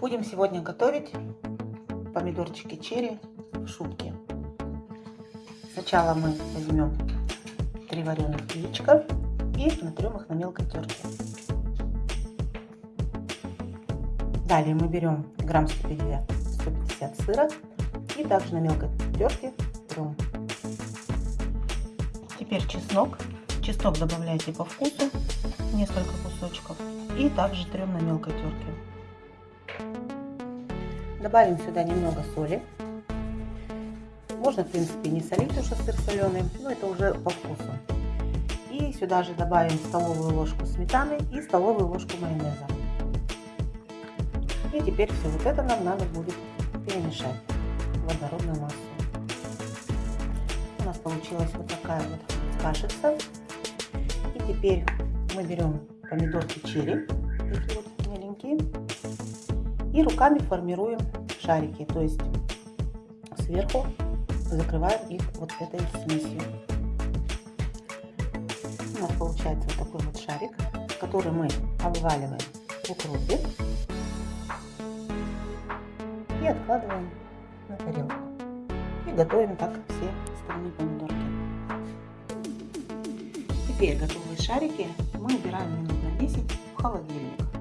Будем сегодня готовить помидорчики черри в шубке. Сначала мы возьмем три вареных яичка и натрем их на мелкой терке. Далее мы берем грамм 150, 150 сыра и также на мелкой терке трем. Теперь чеснок. Чеснок добавляйте по вкусу, несколько кусочков. И также трем на мелкой терке. Добавим сюда немного соли. Можно, в принципе, не солить уже сыр соленый, но это уже по вкусу. И сюда же добавим столовую ложку сметаны и столовую ложку майонеза. И теперь все вот это нам надо будет перемешать в однородную массу. У нас получилась вот такая вот кашица. И теперь мы берем помидорки черри, такие вот меленькие, и руками формируем шарики, то есть сверху закрываем их вот этой смесью. У нас получается вот такой вот шарик, который мы обваливаем в укропе и откладываем на тарелку. И готовим так все остальные помидорки. Теперь готовые шарики мы убираем минут на 10 в холодильник.